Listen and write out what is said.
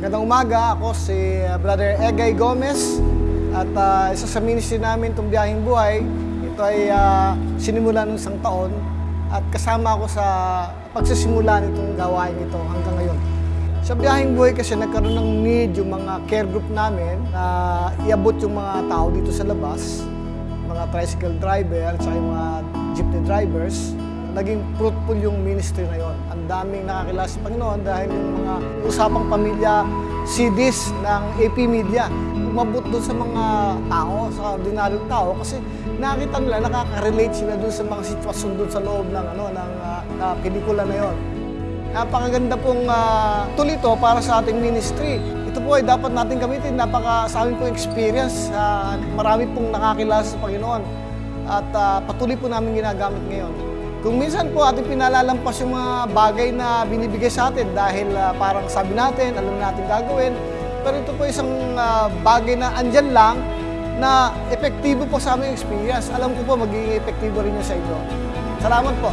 Magandang umaga, ako si uh, Brother Egay Gomez at uh, isa sa ministry namin itong biyaheng buhay. Ito ay uh, sinimula ng isang taon at kasama ako sa pagsisimula nitong gawain ito hanggang ngayon. Sa biyaheng buhay kasi nagkaroon ng need yung mga care group namin na iabot yung mga tao dito sa labas, mga tricycle driver at yung mga jeepney drivers naging fruitful yung ministry na yon. Ang daming nakakilala sa Panginoon dahil yung mga usapang pamilya CDs ng AP Media umabot doon sa mga tao, sa ordinaryong tao kasi nakita nila, nakaka-relate sila doon sa mga sitwasyon doon sa loob ng, ano, ng uh, uh, pelikula na yon. Napakaganda pong uh, tulito para sa ating ministry. Ito po ay dapat natin gamitin. Napaka sa amin pong experience. Uh, marami pong nakakilala sa Panginoon. At uh, patuloy po namin ginagamit ngayon. Kung minsan po ating pinalalampas yung mga bagay na binibigay sa atin dahil uh, parang sabi natin, alam natin gagawin. Pero ito po isang uh, bagay na andyan lang na epektibo po sa aming experience. Alam ko po magiging epektibo rin yun sa inyo. Salamat po.